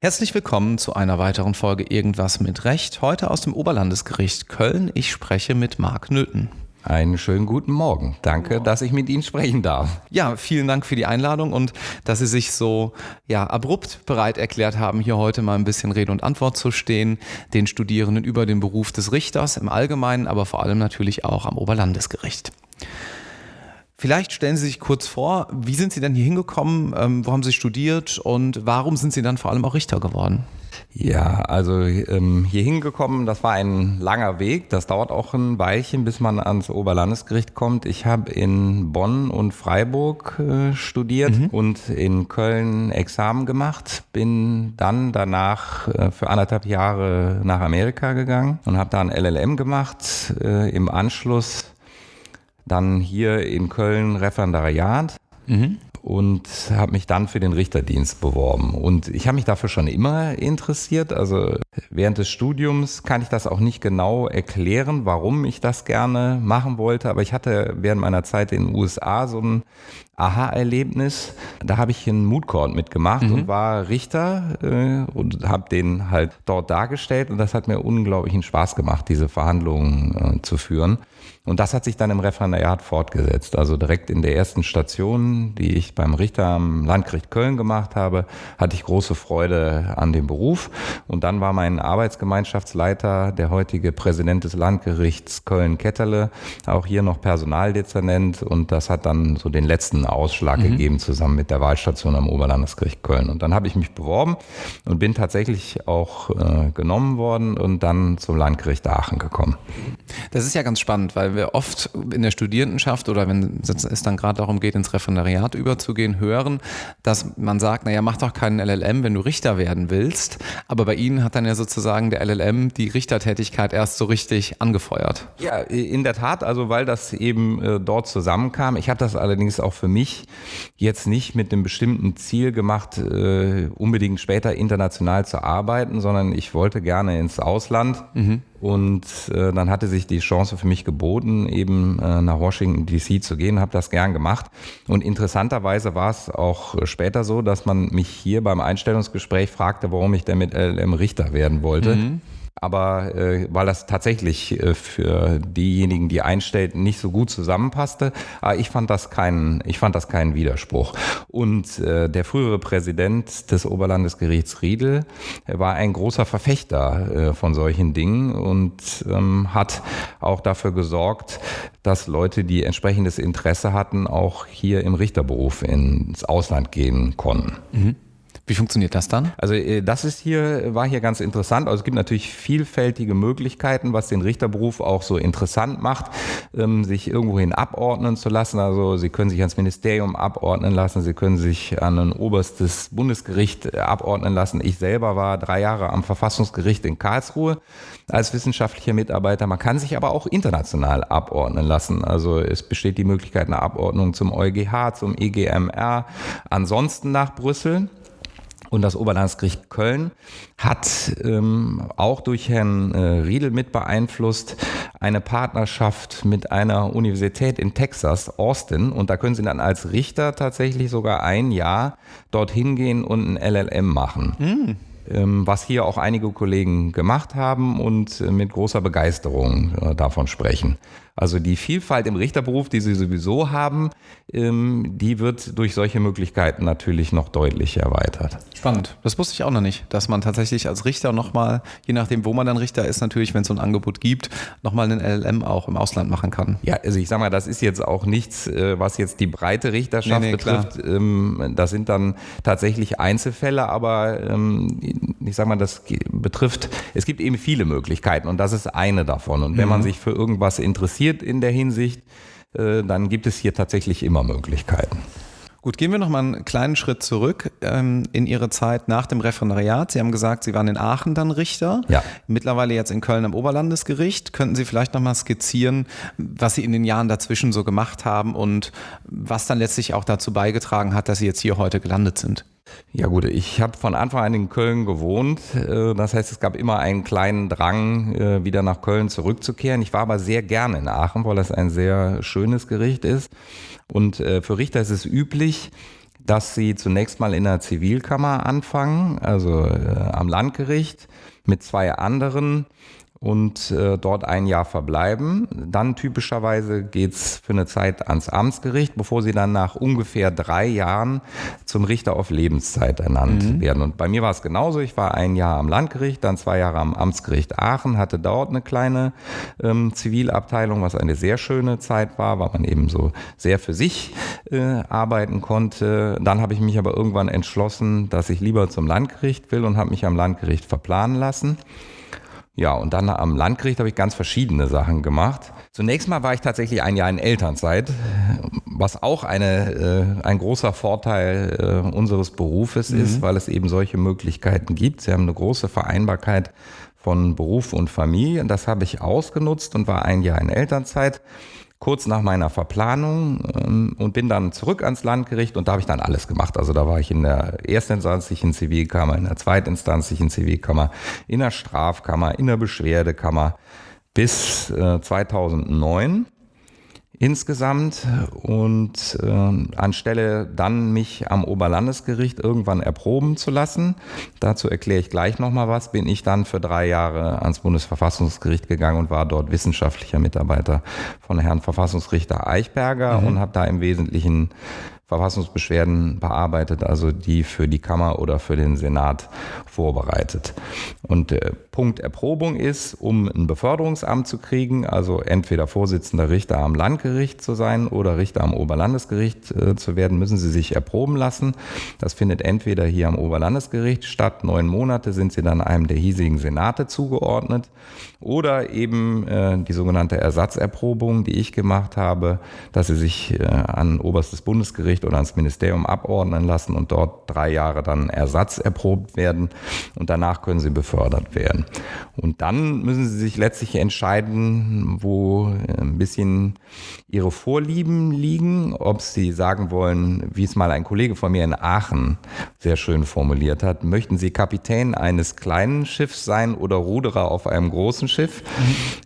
Herzlich willkommen zu einer weiteren Folge Irgendwas mit Recht. Heute aus dem Oberlandesgericht Köln. Ich spreche mit Marc Nöthen. Einen schönen guten Morgen. Danke, dass ich mit Ihnen sprechen darf. Ja, vielen Dank für die Einladung und dass Sie sich so ja, abrupt bereit erklärt haben, hier heute mal ein bisschen Rede und Antwort zu stehen, den Studierenden über den Beruf des Richters im Allgemeinen, aber vor allem natürlich auch am Oberlandesgericht. Vielleicht stellen Sie sich kurz vor, wie sind Sie denn hier hingekommen, ähm, wo haben Sie studiert und warum sind Sie dann vor allem auch Richter geworden? Ja, also ähm, hier hingekommen, das war ein langer Weg. Das dauert auch ein Weilchen, bis man ans Oberlandesgericht kommt. Ich habe in Bonn und Freiburg äh, studiert mhm. und in Köln Examen gemacht. Bin dann danach äh, für anderthalb Jahre nach Amerika gegangen und habe da ein LLM gemacht. Äh, Im Anschluss dann hier in Köln Referendariat. Mhm und habe mich dann für den Richterdienst beworben. Und ich habe mich dafür schon immer interessiert. Also während des Studiums kann ich das auch nicht genau erklären, warum ich das gerne machen wollte. Aber ich hatte während meiner Zeit in den USA so ein Aha-Erlebnis. Da habe ich einen Mood Court mitgemacht mhm. und war Richter äh, und habe den halt dort dargestellt. Und das hat mir unglaublichen Spaß gemacht, diese Verhandlungen äh, zu führen. Und das hat sich dann im Referendariat fortgesetzt. Also direkt in der ersten Station, die ich beim Richter am Landgericht Köln gemacht habe, hatte ich große Freude an dem Beruf. Und dann war mein Arbeitsgemeinschaftsleiter, der heutige Präsident des Landgerichts Köln-Ketterle, auch hier noch Personaldezernent. Und das hat dann so den letzten Ausschlag mhm. gegeben, zusammen mit der Wahlstation am Oberlandesgericht Köln. Und dann habe ich mich beworben und bin tatsächlich auch äh, genommen worden und dann zum Landgericht Aachen gekommen. Das ist ja ganz spannend, weil wir oft in der Studierendenschaft oder wenn es dann gerade darum geht, ins Referendariat überzugehen, hören, dass man sagt, naja, mach doch keinen LLM, wenn du Richter werden willst. Aber bei Ihnen hat dann ja sozusagen der LLM die Richtertätigkeit erst so richtig angefeuert. Ja, in der Tat, also weil das eben äh, dort zusammenkam. Ich habe das allerdings auch für mich jetzt nicht mit einem bestimmten Ziel gemacht, äh, unbedingt später international zu arbeiten, sondern ich wollte gerne ins Ausland. Mhm. Und äh, dann hatte sich die Chance für mich geboten, eben äh, nach Washington DC zu gehen, habe das gern gemacht. Und interessanterweise war es auch später so, dass man mich hier beim Einstellungsgespräch fragte, warum ich denn mit LLM Richter werden wollte. Mhm. Aber äh, weil das tatsächlich äh, für diejenigen, die einstellten, nicht so gut zusammenpasste, aber ich fand das keinen, ich fand das keinen Widerspruch. Und äh, der frühere Präsident des Oberlandesgerichts Riedel war ein großer Verfechter äh, von solchen Dingen und ähm, hat auch dafür gesorgt, dass Leute, die entsprechendes Interesse hatten, auch hier im Richterberuf ins Ausland gehen konnten. Mhm. Wie funktioniert das dann? Also äh, das ist hier, war hier ganz interessant. Also es gibt natürlich vielfältige Möglichkeiten, was den Richterberuf auch so interessant macht, ähm, sich irgendwohin abordnen zu lassen. Also Sie können sich ans Ministerium abordnen lassen, Sie können sich an ein oberstes Bundesgericht äh, abordnen lassen. Ich selber war drei Jahre am Verfassungsgericht in Karlsruhe als wissenschaftlicher Mitarbeiter. Man kann sich aber auch international abordnen lassen. Also es besteht die Möglichkeit einer Abordnung zum EuGH, zum EGMR, ansonsten nach Brüssel. Und das Oberlandesgericht Köln hat ähm, auch durch Herrn äh, Riedel mit beeinflusst eine Partnerschaft mit einer Universität in Texas, Austin. Und da können Sie dann als Richter tatsächlich sogar ein Jahr dorthin gehen und ein LLM machen. Mm was hier auch einige Kollegen gemacht haben und äh, mit großer Begeisterung äh, davon sprechen. Also die Vielfalt im Richterberuf, die sie sowieso haben, ähm, die wird durch solche Möglichkeiten natürlich noch deutlich erweitert. Spannend. Das wusste ich auch noch nicht, dass man tatsächlich als Richter nochmal, je nachdem, wo man dann Richter ist, natürlich, wenn es so ein Angebot gibt, nochmal einen LLM auch im Ausland machen kann. Ja, also ich sage mal, das ist jetzt auch nichts, äh, was jetzt die breite Richterschaft nee, nee, betrifft. Klar. Ähm, das sind dann tatsächlich Einzelfälle, aber ähm, ich sage mal, das betrifft, es gibt eben viele Möglichkeiten und das ist eine davon. Und wenn mhm. man sich für irgendwas interessiert, interessiert in der Hinsicht, äh, dann gibt es hier tatsächlich immer Möglichkeiten. Gut, gehen wir noch mal einen kleinen Schritt zurück ähm, in Ihre Zeit nach dem Referendariat. Sie haben gesagt, Sie waren in Aachen dann Richter, ja. mittlerweile jetzt in Köln am Oberlandesgericht. Könnten Sie vielleicht noch mal skizzieren, was Sie in den Jahren dazwischen so gemacht haben und was dann letztlich auch dazu beigetragen hat, dass Sie jetzt hier heute gelandet sind? Ja gut, ich habe von Anfang an in Köln gewohnt. Äh, das heißt, es gab immer einen kleinen Drang, äh, wieder nach Köln zurückzukehren. Ich war aber sehr gerne in Aachen, weil das ein sehr schönes Gericht ist. Und äh, für Richter ist es üblich, dass sie zunächst mal in der Zivilkammer anfangen, also am Landgericht mit zwei anderen und äh, dort ein Jahr verbleiben. Dann typischerweise geht's für eine Zeit ans Amtsgericht, bevor sie dann nach ungefähr drei Jahren zum Richter auf Lebenszeit ernannt mhm. werden. Und bei mir war es genauso. Ich war ein Jahr am Landgericht, dann zwei Jahre am Amtsgericht Aachen, hatte dort eine kleine ähm, Zivilabteilung, was eine sehr schöne Zeit war, weil man eben so sehr für sich äh, arbeiten konnte. Dann habe ich mich aber irgendwann entschlossen, dass ich lieber zum Landgericht will und habe mich am Landgericht verplanen lassen. Ja, und dann am Landgericht habe ich ganz verschiedene Sachen gemacht. Zunächst mal war ich tatsächlich ein Jahr in Elternzeit, was auch eine, äh, ein großer Vorteil äh, unseres Berufes mhm. ist, weil es eben solche Möglichkeiten gibt. Sie haben eine große Vereinbarkeit von Beruf und Familie. Und das habe ich ausgenutzt und war ein Jahr in Elternzeit kurz nach meiner Verplanung ähm, und bin dann zurück ans Landgericht und da habe ich dann alles gemacht. Also da war ich in der erstinstanzlichen Zivilkammer, in der zweitinstanzlichen Zivilkammer, in der Strafkammer, in der Beschwerdekammer bis äh, 2009 insgesamt und äh, anstelle dann mich am Oberlandesgericht irgendwann erproben zu lassen, dazu erkläre ich gleich nochmal was, bin ich dann für drei Jahre ans Bundesverfassungsgericht gegangen und war dort wissenschaftlicher Mitarbeiter von Herrn Verfassungsrichter Eichberger mhm. und habe da im Wesentlichen Verfassungsbeschwerden bearbeitet, also die für die Kammer oder für den Senat vorbereitet. Und der Punkt Erprobung ist, um ein Beförderungsamt zu kriegen, also entweder Vorsitzender Richter am Landgericht zu sein oder Richter am Oberlandesgericht äh, zu werden, müssen Sie sich erproben lassen. Das findet entweder hier am Oberlandesgericht statt, neun Monate sind Sie dann einem der hiesigen Senate zugeordnet, oder eben äh, die sogenannte Ersatzerprobung, die ich gemacht habe, dass Sie sich äh, an oberstes Bundesgericht oder ans Ministerium abordnen lassen und dort drei Jahre dann Ersatz erprobt werden und danach können sie befördert werden. Und dann müssen sie sich letztlich entscheiden, wo ein bisschen ihre Vorlieben liegen, ob sie sagen wollen, wie es mal ein Kollege von mir in Aachen sehr schön formuliert hat, möchten sie Kapitän eines kleinen Schiffs sein oder Ruderer auf einem großen Schiff,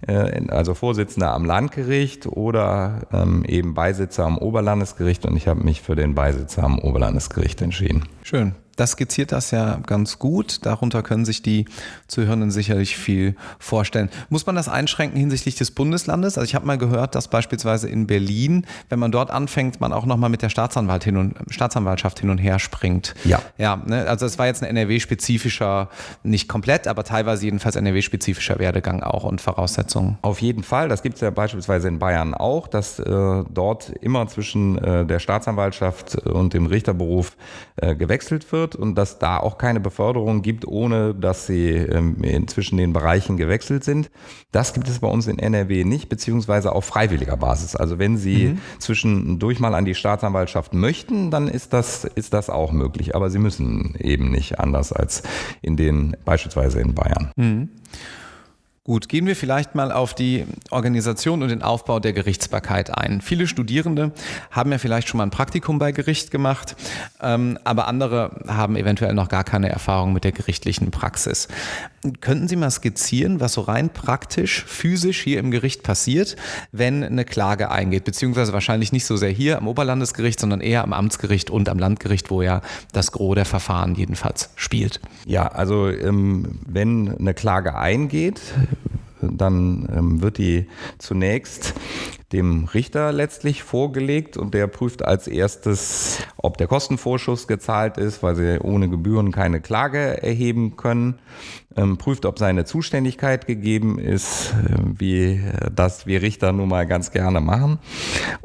mhm. also Vorsitzender am Landgericht oder ähm, eben Beisitzer am Oberlandesgericht und ich habe mich für den Beisitzer am Oberlandesgericht entschieden. Schön das skizziert das ja ganz gut. Darunter können sich die Zuhörenden sicherlich viel vorstellen. Muss man das einschränken hinsichtlich des Bundeslandes? Also ich habe mal gehört, dass beispielsweise in Berlin, wenn man dort anfängt, man auch nochmal mit der Staatsanwalt hin und, Staatsanwaltschaft hin und her springt. Ja. Ja, ne? also es war jetzt ein NRW-spezifischer, nicht komplett, aber teilweise jedenfalls NRW-spezifischer Werdegang auch und Voraussetzungen. Auf jeden Fall. Das gibt es ja beispielsweise in Bayern auch, dass äh, dort immer zwischen äh, der Staatsanwaltschaft und dem Richterberuf äh, gewechselt wird wird und dass da auch keine Beförderung gibt, ohne dass sie ähm, zwischen den Bereichen gewechselt sind. Das gibt es bei uns in NRW nicht, beziehungsweise auf freiwilliger Basis. Also wenn Sie mhm. zwischendurch mal an die Staatsanwaltschaft möchten, dann ist das, ist das auch möglich. Aber Sie müssen eben nicht anders als in den, beispielsweise in Bayern. Mhm. Gut, gehen wir vielleicht mal auf die Organisation und den Aufbau der Gerichtsbarkeit ein. Viele Studierende haben ja vielleicht schon mal ein Praktikum bei Gericht gemacht, ähm, aber andere haben eventuell noch gar keine Erfahrung mit der gerichtlichen Praxis. Könnten Sie mal skizzieren, was so rein praktisch, physisch hier im Gericht passiert, wenn eine Klage eingeht? Beziehungsweise wahrscheinlich nicht so sehr hier am Oberlandesgericht, sondern eher am Amtsgericht und am Landgericht, wo ja das Gros der Verfahren jedenfalls spielt. Ja, also ähm, wenn eine Klage eingeht, dann ähm, wird die zunächst dem Richter letztlich vorgelegt und der prüft als erstes, ob der Kostenvorschuss gezahlt ist, weil sie ohne Gebühren keine Klage erheben können, ähm, prüft, ob seine Zuständigkeit gegeben ist, äh, wie das wir Richter nun mal ganz gerne machen.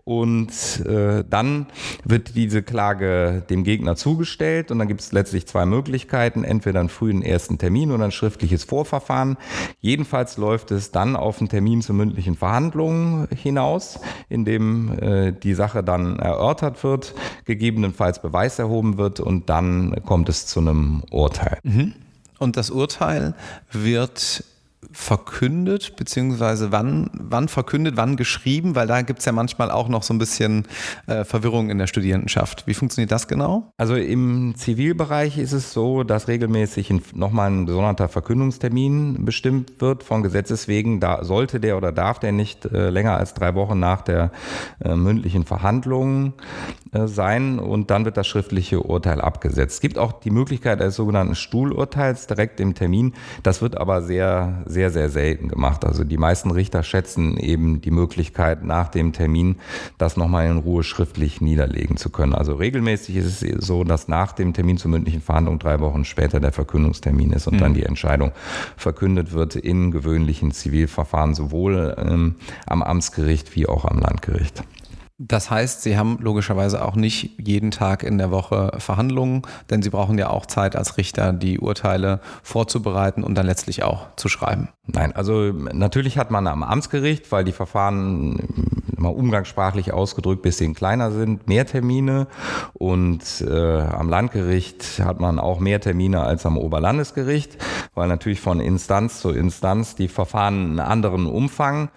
Und äh, dann wird diese Klage dem Gegner zugestellt und dann gibt es letztlich zwei Möglichkeiten, entweder einen frühen ersten Termin oder ein schriftliches Vorverfahren. Jedenfalls läuft es dann auf einen Termin zur mündlichen Verhandlung hinaus aus, in dem äh, die Sache dann erörtert wird, gegebenenfalls Beweis erhoben wird und dann kommt es zu einem Urteil. Mhm. Und das Urteil wird verkündet, beziehungsweise wann, wann verkündet, wann geschrieben, weil da gibt es ja manchmal auch noch so ein bisschen äh, Verwirrung in der Studierendenschaft. Wie funktioniert das genau? Also im Zivilbereich ist es so, dass regelmäßig nochmal ein gesonderter Verkündungstermin bestimmt wird von Gesetzes wegen. Da sollte der oder darf der nicht äh, länger als drei Wochen nach der äh, mündlichen Verhandlung äh, sein und dann wird das schriftliche Urteil abgesetzt. Es gibt auch die Möglichkeit eines sogenannten Stuhlurteils direkt im Termin. Das wird aber sehr, sehr, sehr selten gemacht. Also die meisten Richter schätzen eben die Möglichkeit nach dem Termin, das nochmal in Ruhe schriftlich niederlegen zu können. Also regelmäßig ist es so, dass nach dem Termin zur mündlichen Verhandlung drei Wochen später der Verkündungstermin ist und mhm. dann die Entscheidung verkündet wird in gewöhnlichen Zivilverfahren, sowohl ähm, am Amtsgericht wie auch am Landgericht. Das heißt, Sie haben logischerweise auch nicht jeden Tag in der Woche Verhandlungen, denn Sie brauchen ja auch Zeit als Richter, die Urteile vorzubereiten und dann letztlich auch zu schreiben. Nein, also natürlich hat man am Amtsgericht, weil die Verfahren mal umgangssprachlich ausgedrückt bisschen kleiner sind, mehr Termine und äh, am Landgericht hat man auch mehr Termine als am Oberlandesgericht, weil natürlich von Instanz zu Instanz die Verfahren einen anderen Umfang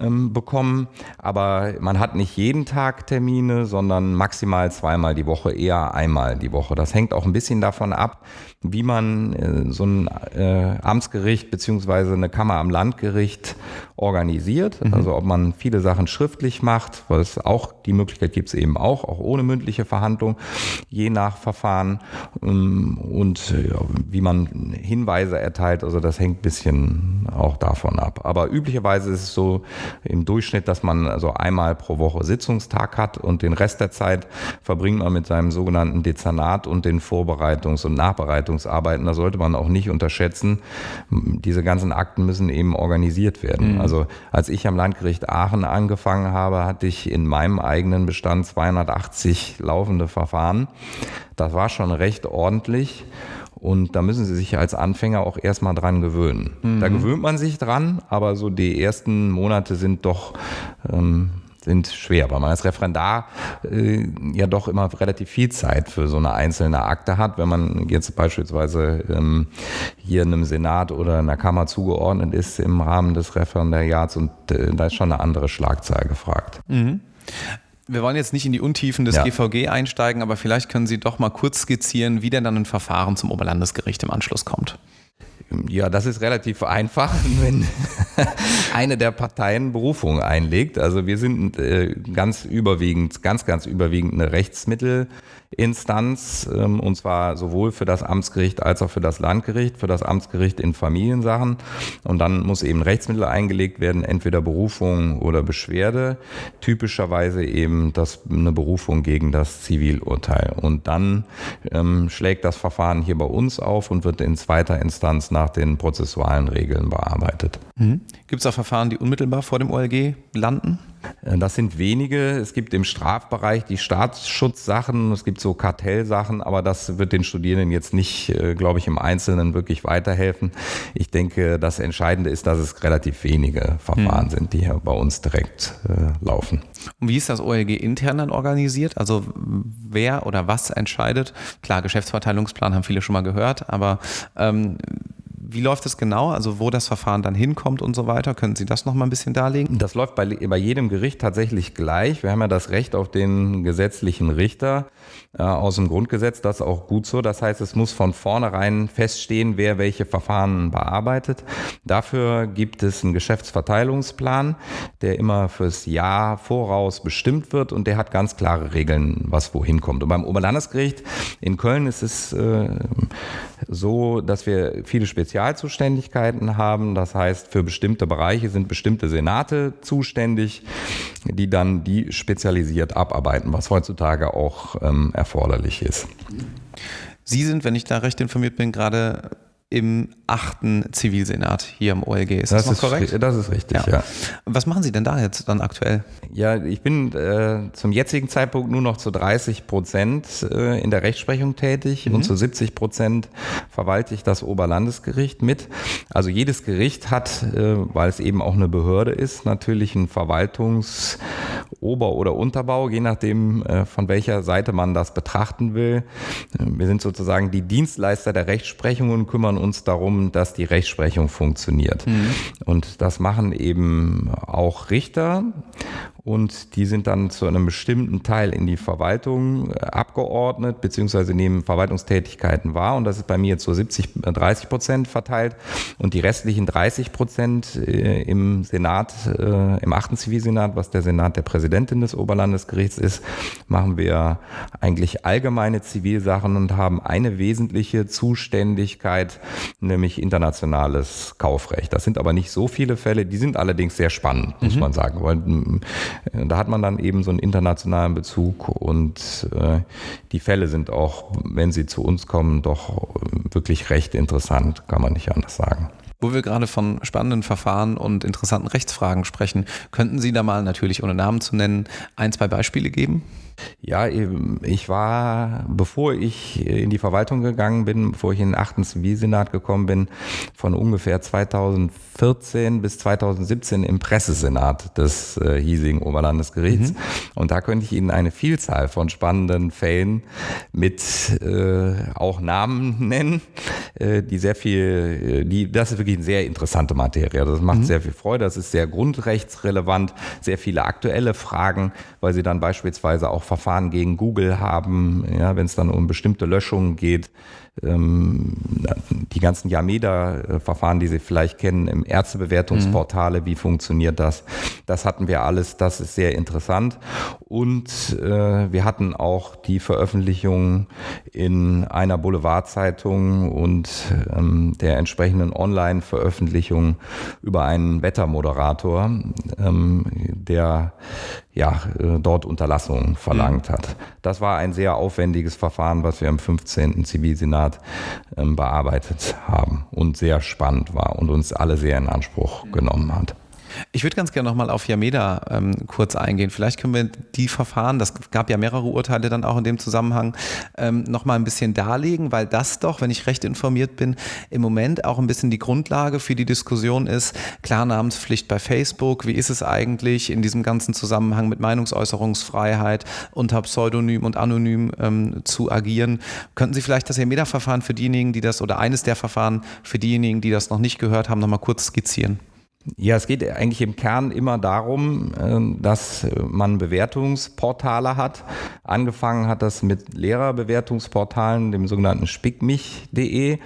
ähm, bekommen, aber man hat nicht jeden Tag Termine, sondern maximal zweimal die Woche, eher einmal die Woche. Das hängt auch ein bisschen davon ab, wie man äh, so ein äh, Amtsgericht beziehungsweise eine Kammer am Landgericht organisiert. Mhm. Also ob man viele Sachen schriftlich macht, weil es auch die Möglichkeit gibt es eben auch, auch ohne mündliche Verhandlung, je nach Verfahren ähm, und wie man Hinweise erteilt. Also das hängt ein bisschen auch davon ab. Aber üblicherweise ist es so im Durchschnitt, dass man also einmal pro Woche Sitzungstag hat und den Rest der Zeit verbringt man mit seinem sogenannten Dezernat und den Vorbereitungs- und Nachbereitungsarbeiten. Da sollte man auch nicht unterschätzen. Diese ganzen Akten müssen eben organisiert werden. Mhm. Also als ich am Landgericht Aachen angefangen habe, hatte ich in meinem eigenen Bestand 280 laufende Verfahren. Das war schon recht ordentlich. Und da müssen Sie sich als Anfänger auch erstmal dran gewöhnen. Mhm. Da gewöhnt man sich dran, aber so die ersten Monate sind doch ähm, sind schwer, weil man als Referendar äh, ja doch immer relativ viel Zeit für so eine einzelne Akte hat. Wenn man jetzt beispielsweise ähm, hier in einem Senat oder in einer Kammer zugeordnet ist im Rahmen des Referendariats und äh, da ist schon eine andere Schlagzahl gefragt. Mhm. Wir wollen jetzt nicht in die Untiefen des ja. GVG einsteigen, aber vielleicht können Sie doch mal kurz skizzieren, wie denn dann ein Verfahren zum Oberlandesgericht im Anschluss kommt. Ja, das ist relativ einfach, wenn eine der Parteien Berufung einlegt. Also wir sind äh, ganz überwiegend, ganz, ganz überwiegend eine Rechtsmittel. Instanz, ähm, und zwar sowohl für das Amtsgericht als auch für das Landgericht, für das Amtsgericht in Familiensachen. Und dann muss eben Rechtsmittel eingelegt werden, entweder Berufung oder Beschwerde. Typischerweise eben das, eine Berufung gegen das Zivilurteil. Und dann ähm, schlägt das Verfahren hier bei uns auf und wird in zweiter Instanz nach den prozessualen Regeln bearbeitet. Mhm. Gibt es auch Verfahren, die unmittelbar vor dem OLG landen? Äh, das sind wenige. Es gibt im Strafbereich die Staatsschutzsachen, es gibt so Kartellsachen, aber das wird den Studierenden jetzt nicht, äh, glaube ich, im Einzelnen wirklich weiterhelfen. Ich denke, das Entscheidende ist, dass es relativ wenige Verfahren hm. sind, die hier bei uns direkt äh, laufen. Und wie ist das OLG intern dann organisiert? Also wer oder was entscheidet? Klar, Geschäftsverteilungsplan haben viele schon mal gehört, aber ähm, wie läuft das genau? Also wo das Verfahren dann hinkommt und so weiter? Können Sie das noch mal ein bisschen darlegen? Das läuft bei, bei jedem Gericht tatsächlich gleich. Wir haben ja das Recht auf den gesetzlichen Richter äh, aus dem Grundgesetz. Das ist auch gut so. Das heißt, es muss von vornherein feststehen, wer welche Verfahren bearbeitet. Dafür gibt es einen Geschäftsverteilungsplan, der immer fürs Jahr voraus bestimmt wird und der hat ganz klare Regeln, was wohin kommt. Und beim Oberlandesgericht in Köln ist es äh, so, dass wir viele Spezialzuständigkeiten haben. Das heißt, für bestimmte Bereiche sind bestimmte Senate zuständig, die dann die spezialisiert abarbeiten, was heutzutage auch ähm, erforderlich ist. Sie sind, wenn ich da recht informiert bin, gerade im achten Zivilsenat hier im OLG. Ist das, das noch korrekt? Das ist richtig, ja. ja. Was machen Sie denn da jetzt dann aktuell? Ja, ich bin äh, zum jetzigen Zeitpunkt nur noch zu 30 Prozent äh, in der Rechtsprechung tätig mhm. und zu 70 Prozent verwalte ich das Oberlandesgericht mit. Also jedes Gericht hat, äh, weil es eben auch eine Behörde ist, natürlich einen Verwaltungs- Ober- oder Unterbau, je nachdem, äh, von welcher Seite man das betrachten will. Wir sind sozusagen die Dienstleister der Rechtsprechung und kümmern uns darum, dass die Rechtsprechung funktioniert. Mhm. Und das machen eben auch Richter und die sind dann zu einem bestimmten Teil in die Verwaltung äh, abgeordnet, beziehungsweise nehmen Verwaltungstätigkeiten wahr. Und das ist bei mir jetzt so 70, 30 Prozent verteilt. Und die restlichen 30 Prozent äh, im Senat, äh, im achten Zivilsenat, was der Senat der Präsidentin des Oberlandesgerichts ist, machen wir eigentlich allgemeine Zivilsachen und haben eine wesentliche Zuständigkeit, nämlich internationales Kaufrecht. Das sind aber nicht so viele Fälle, die sind allerdings sehr spannend, muss mhm. man sagen. Weil äh, da hat man dann eben so einen internationalen Bezug und äh, die Fälle sind auch, wenn sie zu uns kommen, doch wirklich recht interessant, kann man nicht anders sagen. Wo wir gerade von spannenden Verfahren und interessanten Rechtsfragen sprechen, könnten Sie da mal natürlich ohne Namen zu nennen ein, zwei Beispiele geben? Ja, ich war, bevor ich in die Verwaltung gegangen bin, bevor ich in den achten Zivilsenat gekommen bin, von ungefähr 2014 bis 2017 im Pressesenat des äh, hiesigen Oberlandesgerichts. Mhm. Und da könnte ich Ihnen eine Vielzahl von spannenden Fällen mit äh, auch Namen nennen, äh, die sehr viel, äh, die, das ist wirklich eine sehr interessante Materie. Das macht mhm. sehr viel Freude. Das ist sehr grundrechtsrelevant, sehr viele aktuelle Fragen, weil Sie dann beispielsweise auch Verfahren gegen Google haben, ja, wenn es dann um bestimmte Löschungen geht, die ganzen Yameda-Verfahren, die Sie vielleicht kennen, im Ärztebewertungsportale, mhm. wie funktioniert das? Das hatten wir alles, das ist sehr interessant. Und äh, wir hatten auch die Veröffentlichung in einer Boulevardzeitung und ähm, der entsprechenden Online-Veröffentlichung über einen Wettermoderator, ähm, der ja, äh, dort Unterlassungen verlangt mhm. hat. Das war ein sehr aufwendiges Verfahren, was wir im 15. Zivilsenat ähm, bearbeitet haben und sehr spannend war und uns alle sehr in Anspruch genommen hat. Ich würde ganz gerne nochmal auf Yameda ähm, kurz eingehen. Vielleicht können wir die Verfahren, das gab ja mehrere Urteile dann auch in dem Zusammenhang, ähm, nochmal ein bisschen darlegen, weil das doch, wenn ich recht informiert bin, im Moment auch ein bisschen die Grundlage für die Diskussion ist. Klarnamenspflicht bei Facebook, wie ist es eigentlich in diesem ganzen Zusammenhang mit Meinungsäußerungsfreiheit unter Pseudonym und Anonym ähm, zu agieren? Könnten Sie vielleicht das Yameda-Verfahren für diejenigen, die das, oder eines der Verfahren für diejenigen, die das noch nicht gehört haben, nochmal kurz skizzieren? Ja, es geht eigentlich im Kern immer darum, ähm, dass man Bewertungsportale hat. Angefangen hat das mit Lehrerbewertungsportalen, dem sogenannten spickmich.de.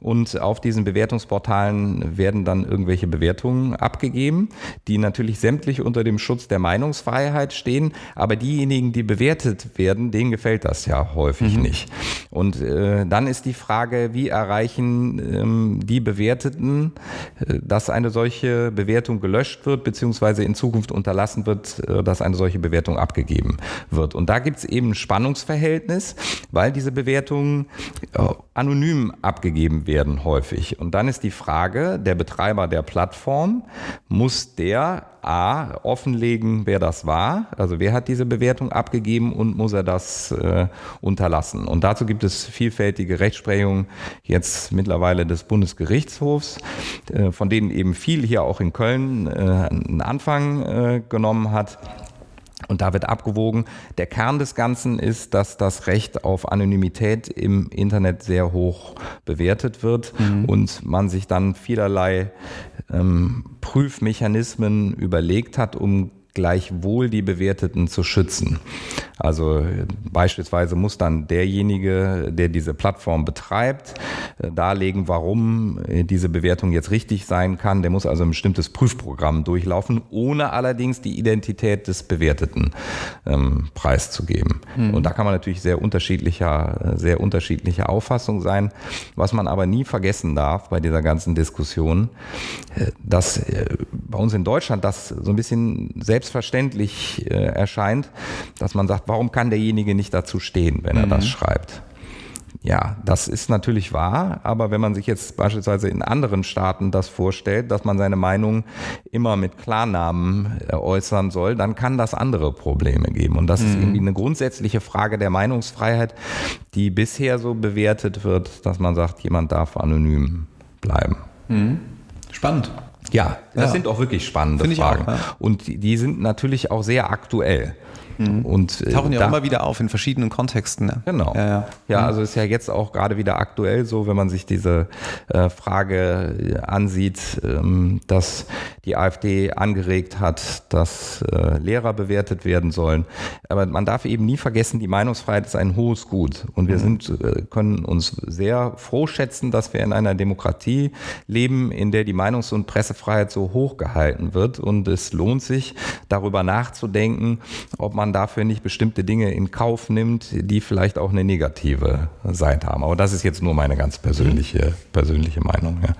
Und auf diesen Bewertungsportalen werden dann irgendwelche Bewertungen abgegeben, die natürlich sämtlich unter dem Schutz der Meinungsfreiheit stehen. Aber diejenigen, die bewertet werden, denen gefällt das ja häufig mhm. nicht. Und äh, dann ist die Frage, wie erreichen ähm, die Bewerteten, äh, dass eine solche Bewertung gelöscht wird, beziehungsweise in Zukunft unterlassen wird, äh, dass eine solche Bewertung abgegeben wird. Und da gibt es eben ein Spannungsverhältnis, weil diese Bewertungen äh, anonym abgegeben werden häufig. Und dann ist die Frage, der Betreiber der Plattform, muss der A, offenlegen, wer das war, also wer hat diese Bewertung abgegeben und muss er das äh, unterlassen. Und dazu gibt es vielfältige Rechtsprechungen jetzt mittlerweile des Bundesgerichtshofs, äh, von denen eben viel hier auch in Köln äh, einen Anfang äh, genommen hat. Und da wird abgewogen. Der Kern des Ganzen ist, dass das Recht auf Anonymität im Internet sehr hoch bewertet wird mhm. und man sich dann vielerlei ähm, Prüfmechanismen überlegt hat, um gleichwohl die Bewerteten zu schützen. Also beispielsweise muss dann derjenige, der diese Plattform betreibt, äh, darlegen, warum äh, diese Bewertung jetzt richtig sein kann. Der muss also ein bestimmtes Prüfprogramm durchlaufen, ohne allerdings die Identität des Bewerteten ähm, preiszugeben. Mhm. Und da kann man natürlich sehr unterschiedlicher, sehr unterschiedlicher Auffassung sein. Was man aber nie vergessen darf bei dieser ganzen Diskussion, äh, dass bei uns in Deutschland das so ein bisschen selbstverständlich erscheint, dass man sagt, warum kann derjenige nicht dazu stehen, wenn er mhm. das schreibt? Ja, das ist natürlich wahr, aber wenn man sich jetzt beispielsweise in anderen Staaten das vorstellt, dass man seine Meinung immer mit Klarnamen äh, äußern soll, dann kann das andere Probleme geben. Und das mhm. ist irgendwie eine grundsätzliche Frage der Meinungsfreiheit, die bisher so bewertet wird, dass man sagt, jemand darf anonym bleiben. Mhm. Spannend. Ja, das ja. sind auch wirklich spannende Fragen. Auch, ja. Und die sind natürlich auch sehr aktuell. Mhm. Und, äh, Tauchen ja da, immer wieder auf in verschiedenen Kontexten. Ne? Genau. Ja, ja. ja mhm. also ist ja jetzt auch gerade wieder aktuell so, wenn man sich diese äh, Frage äh, ansieht, ähm, dass die AfD angeregt hat, dass äh, Lehrer bewertet werden sollen. Aber man darf eben nie vergessen, die Meinungsfreiheit ist ein hohes Gut. Und wir mhm. sind, äh, können uns sehr froh schätzen, dass wir in einer Demokratie leben, in der die Meinungs- und Pressefreiheit so hoch gehalten wird. Und es lohnt sich, darüber nachzudenken, ob man dafür nicht bestimmte Dinge in Kauf nimmt, die vielleicht auch eine negative Seite haben. Aber das ist jetzt nur meine ganz persönliche, persönliche Meinung. Ja.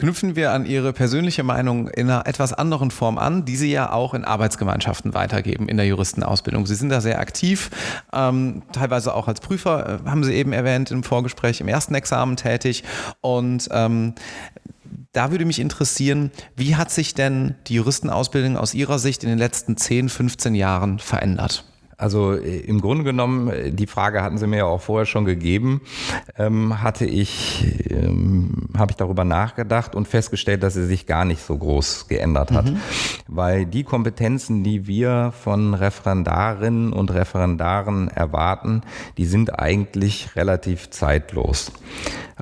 Knüpfen wir an Ihre persönliche Meinung in einer etwas anderen Form an, die Sie ja auch in Arbeitsgemeinschaften weitergeben in der Juristenausbildung. Sie sind da sehr aktiv, ähm, teilweise auch als Prüfer, äh, haben Sie eben erwähnt im Vorgespräch, im ersten Examen tätig. Und ähm, da würde mich interessieren, wie hat sich denn die Juristenausbildung aus Ihrer Sicht in den letzten 10, 15 Jahren verändert? Also äh, im Grunde genommen, äh, die Frage hatten Sie mir ja auch vorher schon gegeben, ähm, hatte ich, ähm, habe ich darüber nachgedacht und festgestellt, dass sie sich gar nicht so groß geändert hat. Mhm. Weil die Kompetenzen, die wir von Referendarinnen und Referendaren erwarten, die sind eigentlich relativ zeitlos.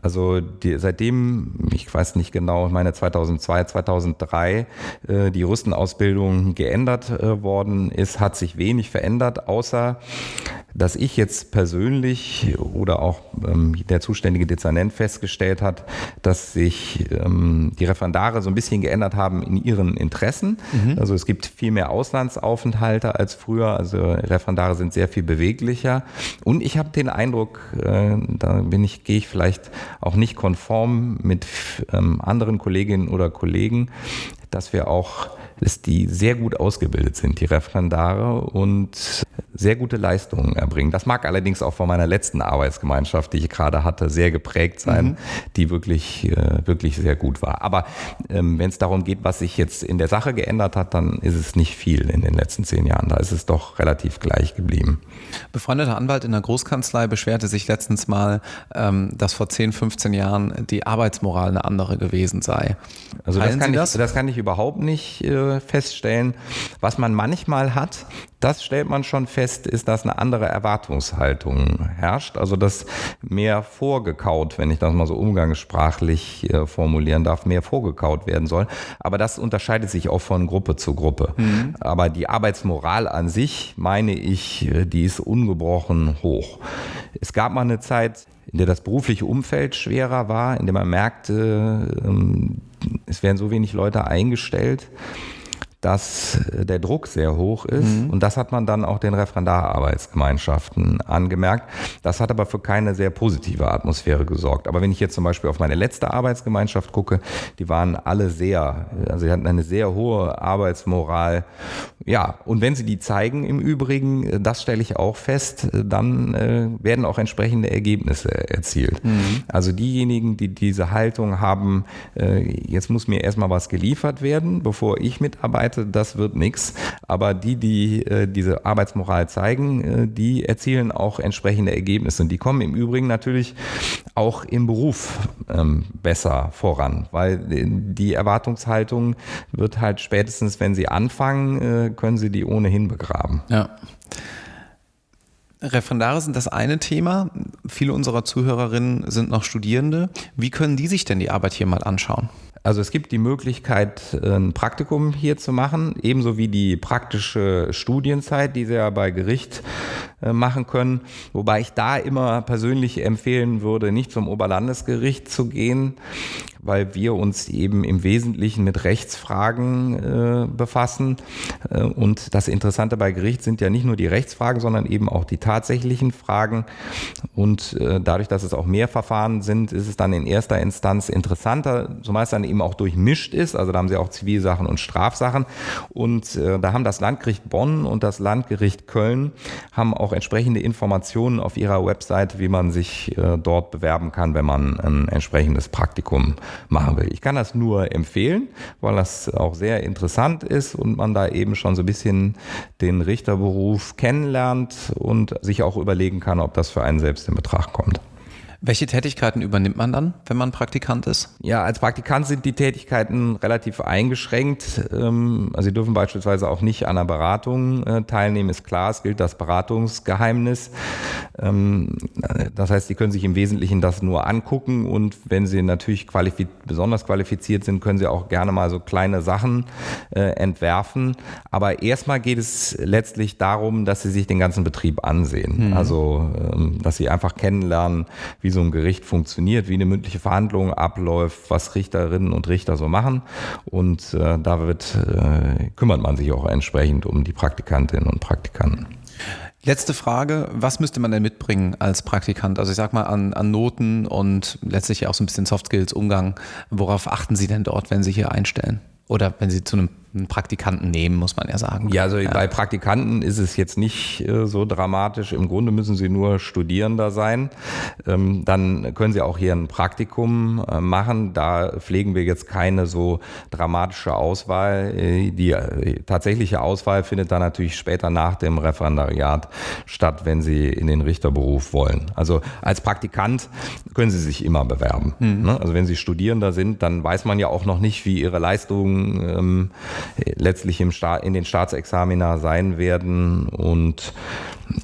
Also die, seitdem, ich weiß nicht genau, ich meine 2002, 2003, äh, die Rüstenausbildung geändert äh, worden ist, hat sich wenig verändert, außer dass ich jetzt persönlich oder auch ähm, der zuständige Dezernent festgestellt hat, dass sich ähm, die Referendare so ein bisschen geändert haben in ihren Interessen. Mhm. Also es gibt viel mehr Auslandsaufenthalte als früher. Also Referendare sind sehr viel beweglicher. Und ich habe den Eindruck, äh, da bin ich, gehe ich vielleicht auch nicht konform mit ähm, anderen Kolleginnen oder Kollegen, dass wir auch dass die sehr gut ausgebildet sind, die Referendare, und sehr gute Leistungen erbringen. Das mag allerdings auch von meiner letzten Arbeitsgemeinschaft, die ich gerade hatte, sehr geprägt sein, mhm. die wirklich, äh, wirklich sehr gut war. Aber ähm, wenn es darum geht, was sich jetzt in der Sache geändert hat, dann ist es nicht viel in den letzten zehn Jahren. Da ist es doch relativ gleich geblieben. Befreundeter Anwalt in der Großkanzlei beschwerte sich letztens mal, ähm, dass vor 10, 15 Jahren die Arbeitsmoral eine andere gewesen sei. Also das kann, das? Ich, das kann ich überhaupt nicht äh, feststellen. Was man manchmal hat, das stellt man schon fest, ist, dass eine andere Erwartungshaltung herrscht. Also dass mehr vorgekaut, wenn ich das mal so umgangssprachlich äh, formulieren darf, mehr vorgekaut werden soll. Aber das unterscheidet sich auch von Gruppe zu Gruppe. Mhm. Aber die Arbeitsmoral an sich, meine ich, die ist ungebrochen hoch. Es gab mal eine Zeit, in der das berufliche Umfeld schwerer war, in der man merkte, ähm, es werden so wenig Leute eingestellt dass äh, der Druck sehr hoch ist. Mhm. Und das hat man dann auch den Referendararbeitsgemeinschaften angemerkt. Das hat aber für keine sehr positive Atmosphäre gesorgt. Aber wenn ich jetzt zum Beispiel auf meine letzte Arbeitsgemeinschaft gucke, die waren alle sehr, also sie hatten eine sehr hohe Arbeitsmoral. Ja, und wenn sie die zeigen im Übrigen, äh, das stelle ich auch fest, äh, dann äh, werden auch entsprechende Ergebnisse erzielt. Mhm. Also diejenigen, die diese Haltung haben, äh, jetzt muss mir erstmal was geliefert werden, bevor ich mitarbeite, Seite, das wird nichts. Aber die, die äh, diese Arbeitsmoral zeigen, äh, die erzielen auch entsprechende Ergebnisse. Und die kommen im Übrigen natürlich auch im Beruf ähm, besser voran, weil äh, die Erwartungshaltung wird halt spätestens, wenn sie anfangen, äh, können sie die ohnehin begraben. Ja. Referendare sind das eine Thema. Viele unserer Zuhörerinnen sind noch Studierende. Wie können die sich denn die Arbeit hier mal anschauen? Also es gibt die Möglichkeit, ein Praktikum hier zu machen, ebenso wie die praktische Studienzeit, die Sie ja bei Gericht äh, machen können. Wobei ich da immer persönlich empfehlen würde, nicht zum Oberlandesgericht zu gehen, weil wir uns eben im Wesentlichen mit Rechtsfragen äh, befassen. Äh, und das Interessante bei Gericht sind ja nicht nur die Rechtsfragen, sondern eben auch die tatsächlichen Fragen. Und dadurch, dass es auch mehr Verfahren sind, ist es dann in erster Instanz interessanter, zumeist dann eben auch durchmischt ist. Also da haben sie auch Zivilsachen und Strafsachen. Und äh, da haben das Landgericht Bonn und das Landgericht Köln haben auch entsprechende Informationen auf ihrer Website, wie man sich äh, dort bewerben kann, wenn man ein entsprechendes Praktikum machen will. Ich kann das nur empfehlen, weil das auch sehr interessant ist und man da eben schon so ein bisschen den Richterberuf kennenlernt und sich auch überlegen kann, ob das für einen selbst in Betracht kommt. Welche Tätigkeiten übernimmt man dann, wenn man Praktikant ist? Ja, als Praktikant sind die Tätigkeiten relativ eingeschränkt. Ähm, also Sie dürfen beispielsweise auch nicht an einer Beratung äh, teilnehmen, ist klar, es gilt das Beratungsgeheimnis. Ähm, das heißt, Sie können sich im Wesentlichen das nur angucken und wenn Sie natürlich qualifiz besonders qualifiziert sind, können Sie auch gerne mal so kleine Sachen äh, entwerfen. Aber erstmal geht es letztlich darum, dass Sie sich den ganzen Betrieb ansehen. Mhm. Also, ähm, dass Sie einfach kennenlernen, wie wie so ein Gericht funktioniert, wie eine mündliche Verhandlung abläuft, was Richterinnen und Richter so machen. Und äh, da wird, äh, kümmert man sich auch entsprechend um die Praktikantinnen und Praktikanten. Letzte Frage, was müsste man denn mitbringen als Praktikant? Also ich sag mal an, an Noten und letztlich auch so ein bisschen Soft Skills, Umgang. Worauf achten Sie denn dort, wenn Sie hier einstellen? Oder wenn Sie zu einem einen Praktikanten nehmen, muss man ja sagen. Ja, also ja. bei Praktikanten ist es jetzt nicht äh, so dramatisch. Im Grunde müssen sie nur Studierender sein. Ähm, dann können sie auch hier ein Praktikum äh, machen. Da pflegen wir jetzt keine so dramatische Auswahl. Äh, die äh, tatsächliche Auswahl findet dann natürlich später nach dem Referendariat statt, wenn sie in den Richterberuf wollen. Also als Praktikant können sie sich immer bewerben. Mhm. Ne? Also wenn sie Studierender sind, dann weiß man ja auch noch nicht, wie ihre Leistungen ähm, letztlich im Sta in den Staatsexamina sein werden und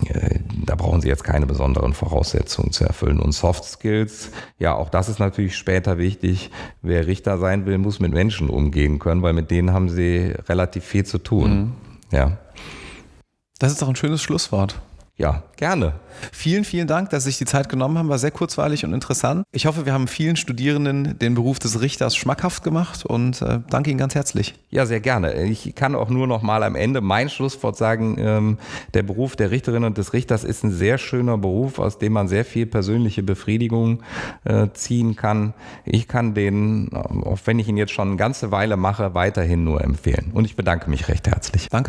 äh, da brauchen Sie jetzt keine besonderen Voraussetzungen zu erfüllen. Und Soft Skills, ja, auch das ist natürlich später wichtig. Wer Richter sein will, muss mit Menschen umgehen können, weil mit denen haben Sie relativ viel zu tun. Mhm. Ja. Das ist doch ein schönes Schlusswort. Ja, gerne. Vielen, vielen Dank, dass Sie sich die Zeit genommen haben. War sehr kurzweilig und interessant. Ich hoffe, wir haben vielen Studierenden den Beruf des Richters schmackhaft gemacht und äh, danke Ihnen ganz herzlich. Ja, sehr gerne. Ich kann auch nur noch mal am Ende mein Schlusswort sagen. Ähm, der Beruf der Richterin und des Richters ist ein sehr schöner Beruf, aus dem man sehr viel persönliche Befriedigung äh, ziehen kann. Ich kann den, auch wenn ich ihn jetzt schon eine ganze Weile mache, weiterhin nur empfehlen. Und ich bedanke mich recht herzlich. Danke.